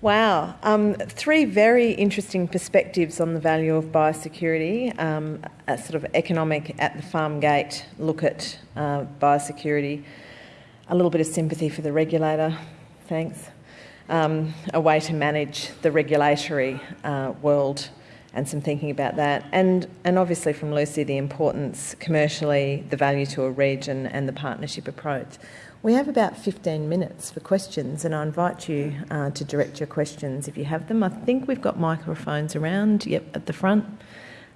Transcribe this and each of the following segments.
Wow. Um, three very interesting perspectives on the value of biosecurity. Um, a sort of economic at the farm gate look at uh, biosecurity. A little bit of sympathy for the regulator. Thanks. Um, a way to manage the regulatory uh, world and some thinking about that. And, and obviously from Lucy, the importance commercially, the value to a region and the partnership approach. We have about 15 minutes for questions, and I invite you uh, to direct your questions if you have them. I think we've got microphones around, yep, at the front.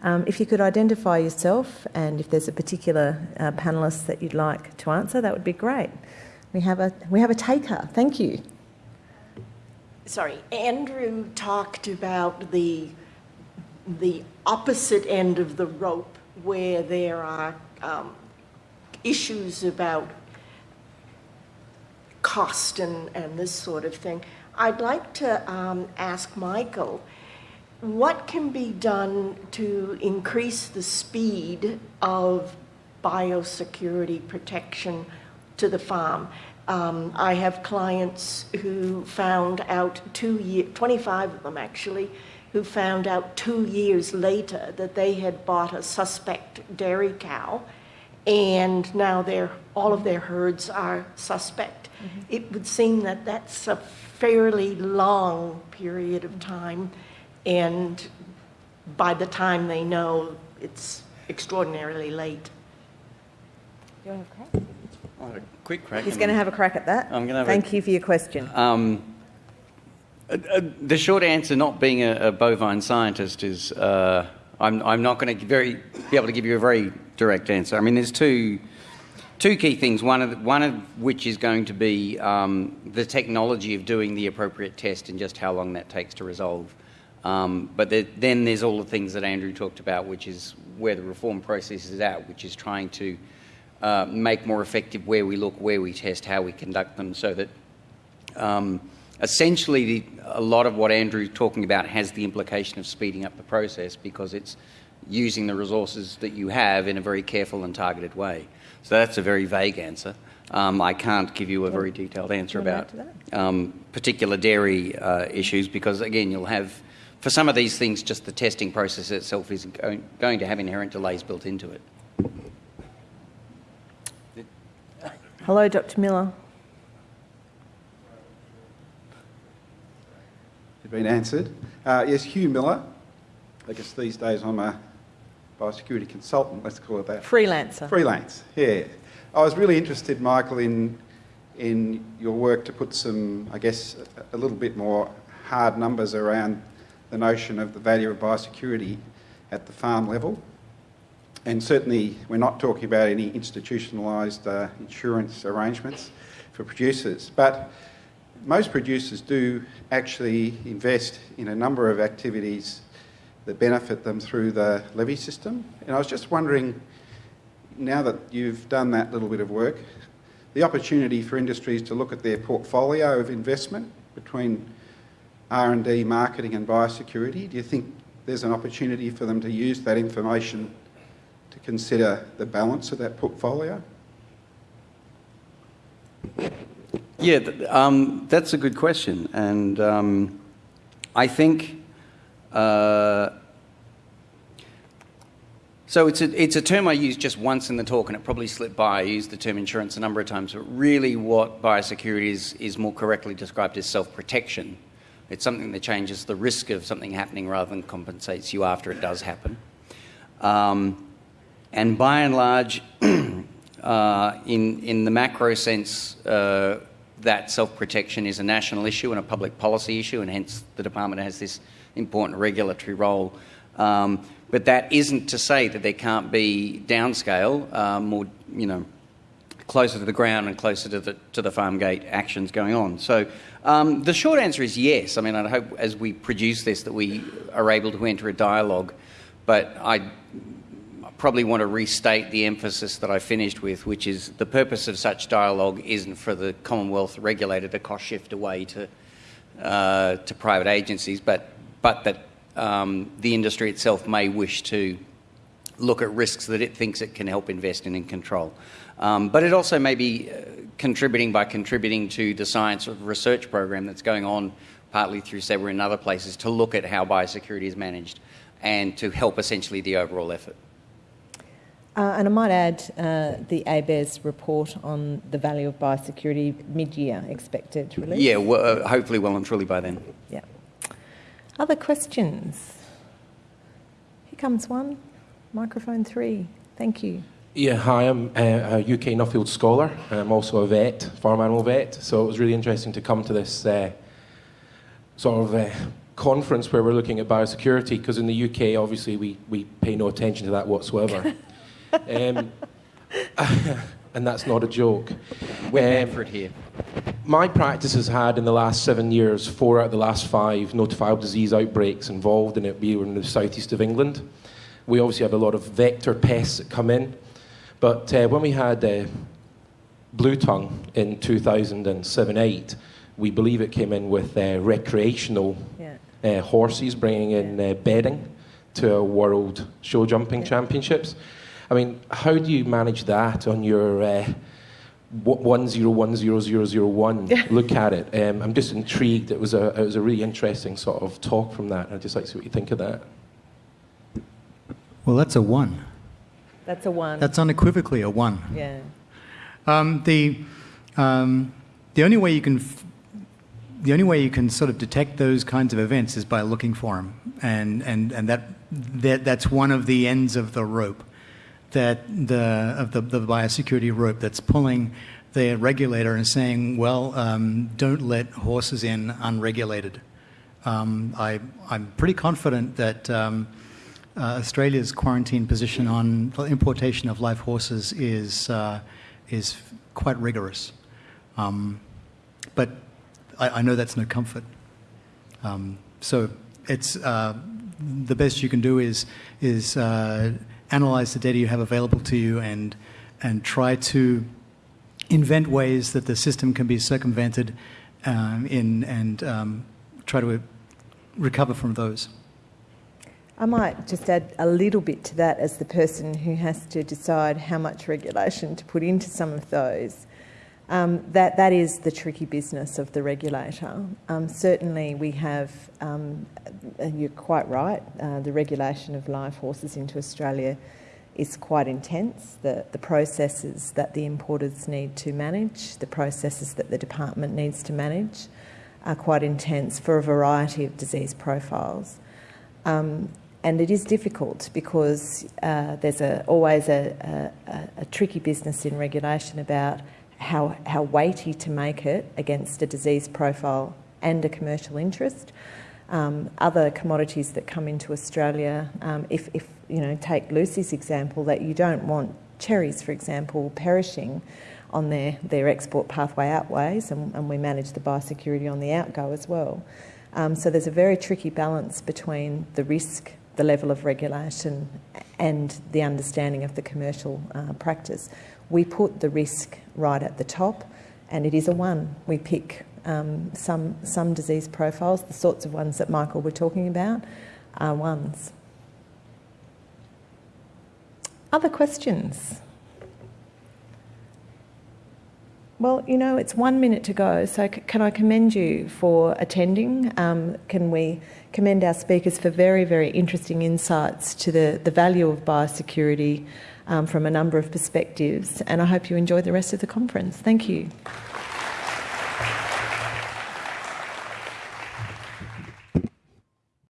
Um, if you could identify yourself and if there's a particular uh, panellist that you'd like to answer, that would be great. We have a, we have a taker. Thank you. Sorry, Andrew talked about the, the opposite end of the rope where there are um, issues about cost and, and this sort of thing. I'd like to um, ask Michael, what can be done to increase the speed of biosecurity protection to the farm? Um, I have clients who found out two years, 25 of them actually, who found out two years later that they had bought a suspect dairy cow and now their, all of their herds are suspect. Mm-hmm. It would seem that that's a fairly long period of time, and by the time they know, it's extraordinarily late. You want to crack? Oh, a quick crack. He's going to have a crack at that. I'm going to Thank a, you for your question. Um, uh, uh, the short answer, not being a, a bovine scientist, is uh, I'm, I'm not going to very be able to give you a very direct answer. I mean, there's two two key things, one of, the, one of which is going to be um, the technology of doing the appropriate test and just how long that takes to resolve. Um, but there, then there's all the things that Andrew talked about, which is where the reform process is at, which is trying to uh, make more effective where we look, where we test, how we conduct them, so that um, essentially the, a lot of what Andrew's talking about has the implication of speeding up the process because it's using the resources that you have in a very careful and targeted way. So that's a very vague answer. Um, I can't give you a very detailed answer about um, particular dairy uh, issues because, again, you'll have, for some of these things, just the testing process itself is going, going to have inherent delays built into it. Hello, Dr. Miller. Been answered. Uh, yes, Hugh Miller. I guess these days I'm a biosecurity consultant, let's call it that. Freelancer. Freelance, yeah. I was really interested, Michael, in, in your work to put some, I guess, a, a little bit more hard numbers around the notion of the value of biosecurity at the farm level. And certainly, we're not talking about any institutionalised uh, insurance arrangements for producers. But most producers do actually invest in a number of activities that benefit them through the levy system. And I was just wondering, now that you've done that little bit of work, the opportunity for industries to look at their portfolio of investment between R&D, marketing and biosecurity, do you think there's an opportunity for them to use that information to consider the balance of that portfolio? Yeah, um, that's a good question. And um, I think uh, so it's a, it's a term I used just once in the talk and it probably slipped by. I used the term insurance a number of times, but really what biosecurity is, is more correctly described as self-protection. It's something that changes the risk of something happening rather than compensates you after it does happen. Um, and by and large, uh, in, in the macro sense, uh, that self-protection is a national issue and a public policy issue, and hence the department has this important regulatory role. Um, but that isn't to say that there can't be downscale, more, you know, closer to the ground and closer to the, to the farm gate actions going on. So um, the short answer is yes. I mean, I hope as we produce this that we are able to enter a dialogue, but I probably want to restate the emphasis that I finished with, which is the purpose of such dialogue isn't for the Commonwealth regulator to cost shift away to, uh, to private agencies, but but that um, the industry itself may wish to look at risks that it thinks it can help invest in and control. Um, but it also may be uh, contributing by contributing to the science of research program that's going on partly through CEBRA and other places, to look at how biosecurity is managed and to help essentially the overall effort. Uh, and I might add uh, the ABARES report on the value of biosecurity mid-year expected release. Yeah, well, uh, hopefully well and truly by then. Yeah. Other questions? Here comes one. Microphone three. Thank you. Yeah, hi, I'm uh, a UK Nuffield scholar. And I'm also a vet, farm animal vet. So it was really interesting to come to this uh, sort of uh, conference where we're looking at biosecurity because in the UK, obviously, we, we pay no attention to that whatsoever. um, and that's not a joke. We're um, for here. My practice has had in the last seven years four out of the last five notifiable disease outbreaks involved in it. We were in the southeast of England. We obviously have a lot of vector pests that come in. But uh, when we had uh, Blue Tongue in 2007 8, we believe it came in with uh, recreational yeah. Uh, horses bringing in uh, bedding to a world show jumping yeah. championships. I mean, how do you manage that on your uh, one zero one zero zero zero one? Look at it. Um, I'm just intrigued. It was a it was a really interesting sort of talk from that. I'd just like to see what you think of that. Well, that's a one. That's a one. That's unequivocally a one. Yeah. Um, the um, the only way you can f- the only way you can sort of detect those kinds of events is by looking for them, and and and that that that's one of the ends of the rope, that the of the the biosecurity rope that's pulling the regulator and saying, well, um, don't let horses in unregulated. Um, I I'm pretty confident that. Um, uh, Australia's quarantine position on importation of live horses is, uh, is quite rigorous. Um, but I, I, know that's no comfort. Um, so it's, uh, the best you can do is, is uh, analyze the data you have available to you and, and try to invent ways that the system can be circumvented um, in, and um, try to recover from those. I might just add a little bit to that as the person who has to decide how much regulation to put into some of those. Um, that, that is the tricky business of the regulator. Um, certainly, we have, um, you're quite right, uh, the regulation of live horses into Australia is quite intense. The, the processes that the importers need to manage, the processes that the department needs to manage, are quite intense for a variety of disease profiles. Um, and it is difficult because uh, there's a, always a, a, a, tricky business in regulation about how, how weighty to make it against a disease profile and a commercial interest. Um, other commodities that come into Australia, um, if, if you know, take Lucy's example, that you don't want cherries, for example, perishing on their, their export pathway outways, and, and we manage the biosecurity on the outgo as well. Um, so there's a very tricky balance between the risk the level of regulation and the understanding of the commercial uh, practice. We put the risk right at the top, and it is a one. We pick um, some, some disease profiles, the sorts of ones that Michael were talking about, are ones. Other questions? Well, you know, it's one minute to go, so can I commend you for attending? Um, can we commend our speakers for very, very interesting insights to the, the value of biosecurity um, from a number of perspectives? And I hope you enjoy the rest of the conference. Thank you.